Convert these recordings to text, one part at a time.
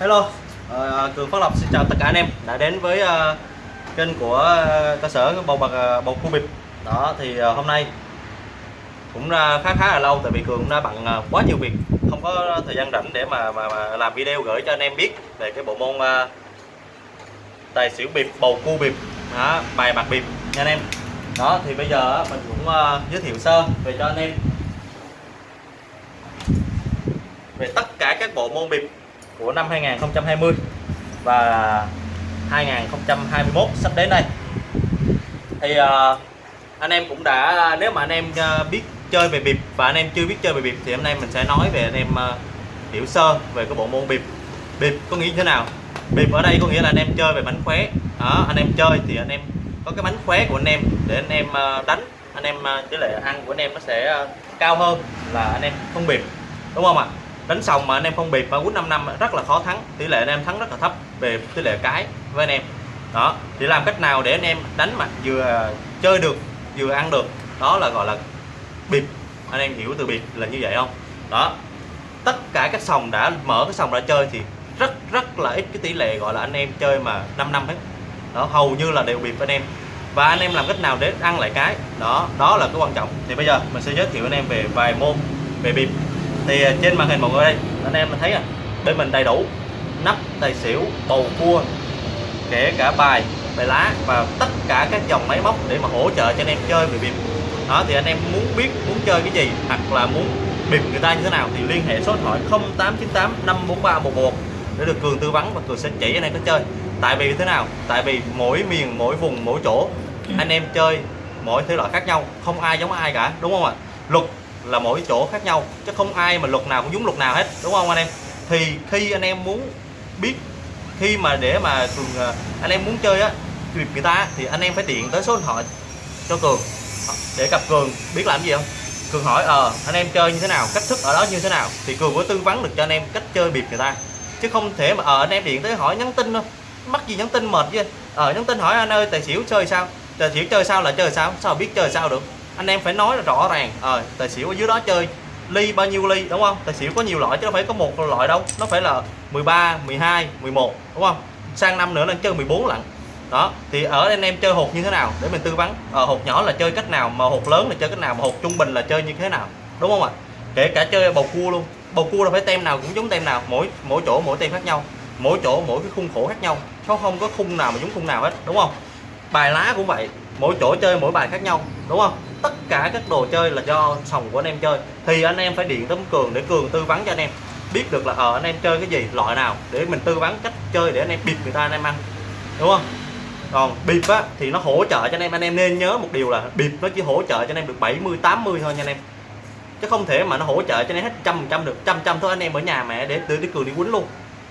Hello, uh, Cường Phát Lộc xin chào tất cả anh em đã đến với uh, kênh của ờ, cơ sở bầu bạc uh, bầu khu bịp. Đó thì uh, hôm nay cũng ra khá khá là lâu tại vì Cường cũng đã bận uh, quá nhiều việc, không có thời gian rảnh để mà mà, mà làm video gửi cho anh em biết về cái bộ môn uh, tài xỉu bịp bầu cua bịp, đó, bài bạc bịp nha anh em. Đó thì bây giờ mình cũng uh, giới thiệu sơ về cho anh em về tất cả các bộ môn bịp của năm 2020 và 2021 sắp đến đây. Thì uh, anh em cũng đã nếu mà anh em uh, biết chơi về bịp và anh em chưa biết chơi về bịp thì hôm nay mình sẽ nói về anh em uh, hiểu sơ về cái bộ môn bịp. Bịp có nghĩa như thế nào? Bịp ở đây có nghĩa là anh em chơi về mánh khóe. Đó anh em chơi thì anh em có cái mánh khóe của anh em để anh em uh, đánh. Anh em uh, tỷ lệ ăn của anh em nó sẽ uh, cao hơn là anh em không bịp. Đúng không ạ? Đánh xong mà anh em không bịp, mà quýnh 5 năm rất là khó thắng. Tỷ lệ anh em thắng rất là thấp về tỷ lệ cái với anh em. Đó, thì làm cách nào để anh em đánh mà vừa chơi được, vừa ăn được. Đó là gọi là bịp. Anh em hiểu từ bịp là như vậy không? Đó, tất cả các sòng đã mở cái sòng ra chơi thì rất rất là ít cái tỷ lệ gọi là anh em chơi mà 5 năm hết. Đó, hầu như là đều bịp anh em. Và anh em làm cách nào để ăn lại cái? Đó đó là cái quan trọng. Thì bây giờ mình sẽ giới thiệu anh em về vài môn về bịp thì à, trên màn hình mọi người đây anh em thấy à bên mình đầy đủ nắp tài xỉu bầu cua kể cả bài bài lá và tất cả các dòng máy móc để mà hỗ trợ cho anh em chơi về bịp. Đó thì anh em muốn biết muốn chơi cái gì hoặc là muốn bịp người ta như thế nào thì liên hệ số điện thoại 0898 543 11 để được cường tư vấn và cường sẽ chỉ anh em cách chơi. Tại vì thế nào? Tại vì mỗi miền mỗi vùng mỗi chỗ anh em chơi mỗi thể loại khác nhau không ai giống ai cả đúng không ạ? Luật là mỗi chỗ khác nhau, chứ không ai mà luật nào cũng giống luật nào hết, đúng không anh em? Thì khi anh em muốn biết, khi mà để mà cường ờ, anh em muốn chơi á việc người ta thì anh em phải điện tới số điện thoại cho cường. Ờ, để gặp cường, biết làm gì không? Cường hỏi ờ anh em chơi như thế nào? Cách thức ở đó như thế nào? Thì cường có tư vấn được cho anh em cách chơi biệt người ta. Chứ không thể mà ờ anh em điện tới hỏi nhắn tin đâu. Mắc gì nhắn tin mệt chứ? Ờ nhắn tin hỏi, anh ơi, tài xỉu chơi sao? Tài xỉu chơi sao là chơi sao? Sao biết chơi sao được? Anh em phải nói là rõ ràng ờ tài xỉu ở dưới đó chơi ly bao nhiêu ly đúng không? Tài xỉu có nhiều loại chứ đâu phải có một loại đâu nó phải là 13 12 11 đúng không? Sang năm nữa là chơi 14 lận. Đó thì ở anh em chơi hột như thế nào để mình tư vấn? À, hột nhỏ là chơi cách nào mà hột lớn là chơi cách nào mà hột trung bình là chơi như thế nào đúng không ạ? Kể cả chơi bầu cua luôn. Bầu cua là phải tem nào cũng giống tem nào mỗi mỗi chỗ mỗi tem khác nhau. Mỗi chỗ mỗi cái khung khổ khác nhau. Nó không có khung nào mà giống khung nào hết đúng không? Bài lá cũng vậy mỗi chỗ chơi mỗi bài khác nhau đúng không? Tất cả các đồ chơi là do sòng của anh em chơi. Thì anh em phải điện tới cường để cường tư vấn cho anh em. Biết được là ở anh em chơi cái gì, loại nào, để mình tư vấn cách chơi để anh em bịp người ta, anh em ăn. Đúng không? Còn bịp á, thì nó hỗ trợ cho anh em. Anh em nên nhớ một điều là bịp nó chỉ hỗ trợ cho anh em được 70 80 thôi nha anh em. Chứ không thể mà nó hỗ trợ cho anh em hết trăm trăm được. Trăm trăm thôi anh em ở nhà mẹ để từ đi cường đi quýnh luôn.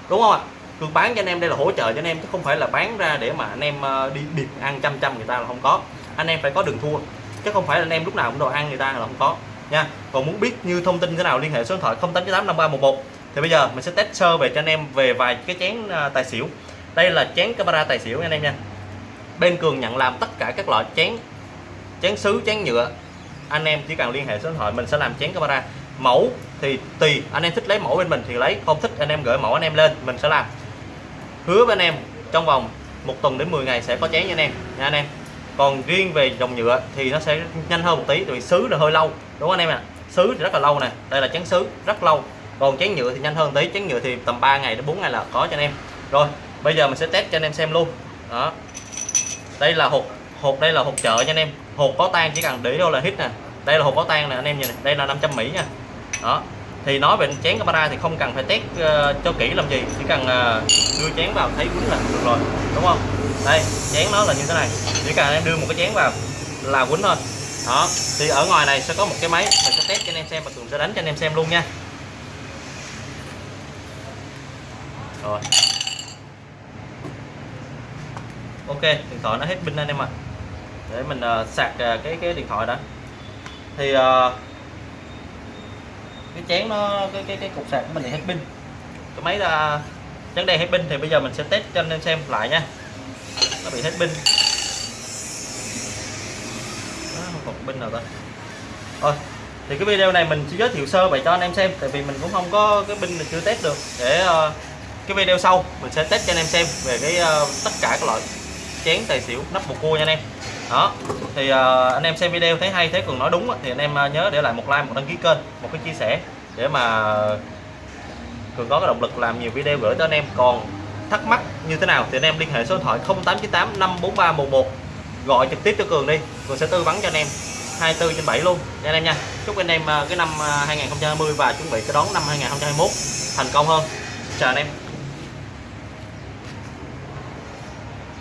Đúng không ạ? Cường bán cho anh em đây là hỗ trợ cho anh em, chứ không phải là bán ra để mà anh em ờ, đi bịp ăn trăm trăm người ta là không có. Anh em phải có đường thua chứ không phải là anh em lúc nào cũng đồ ăn người ta là không có. Nha, còn muốn biết như thông tin thế nào liên hệ số điện thoại 0898 thì bây giờ mình sẽ test sơ về cho anh em về vài cái chén à, tài xỉu. Đây là chén camera tài xỉu anh em nha. Bên cường nhận làm tất cả các loại chén chén sứ, chén nhựa. Anh em chỉ cần liên hệ số điện thoại mình sẽ làm chén camera mẫu thì tùy, anh em thích lấy mẫu bên mình thì lấy, không thích anh em gửi mẫu anh em lên, mình sẽ làm. Hứa với anh em trong vòng một tuần đến 10 ngày sẽ có chén cho anh em. Nha anh em còn riêng về dòng nhựa thì nó sẽ nhanh hơn một tí vì sứ là hơi lâu. Đúng không anh em ạ? À? sứ thì rất là lâu nè đây là chén sứ rất lâu. Còn chén nhựa thì nhanh hơn tí chén nhựa thì tầm 3 ngày đến 4 ngày là có cho anh em. Rồi bây giờ mình sẽ test cho anh em xem luôn. Đó. Đây là hộp, hộp đây là hộp chợ nha anh em. Hộp có tan chỉ cần để đâu là hít nè. Đây là hộp có tan nè anh em nhìn này đây là 500 mỹ nha. Đó. Thì nói về chén camera thì không cần phải test uh, cho kỹ làm gì chỉ cần uh, đưa chén vào thấy quýnh là được rồi. Đúng không? Đây chén nó là như thế này. Chỉ cần em đưa một cái chén vào là quýnh thôi. Đó thì ở ngoài này sẽ có một cái máy. Mình sẽ test cho anh em xem và cường sẽ đánh cho anh em xem luôn nha. Rồi. Ok điện thoại nó hết pin anh em ạ. Để mình uh, sạc uh, cái cái điện thoại đã. Thì uh, cái chén nó cái cái cái cục sạc của mình thì hết pin. Cái máy là chén đây hết pin thì bây giờ mình sẽ test cho anh em xem lại nha nó bị hết pin. Đó, không còn pin nào ta. Thôi thì cái video này mình chỉ giới thiệu sơ vậy cho anh em xem tại vì mình cũng không có cái pin mình chưa test được. Để uh, cái video sau mình sẽ test cho anh em xem về cái uh, tất cả các loại chén tài xỉu nắp bột cua nha anh em. Đó thì uh, anh em xem video thấy hay thấy cường nói đúng thì anh em nhớ để lại một like một đăng ký kênh một cái chia sẻ để mà cường có cái động lực làm nhiều video gửi tới anh em. Còn thắc mắc như thế nào thì anh em liên hệ số điện thoại 0898 543 11 gọi trực tiếp cho cường đi. Cường sẽ tư vấn cho anh em 24 trên 7 luôn. Nha anh em nha. Chúc anh em à, cái năm à, 2020 và chuẩn bị cái đón năm 2021 thành công hơn. Chào anh em.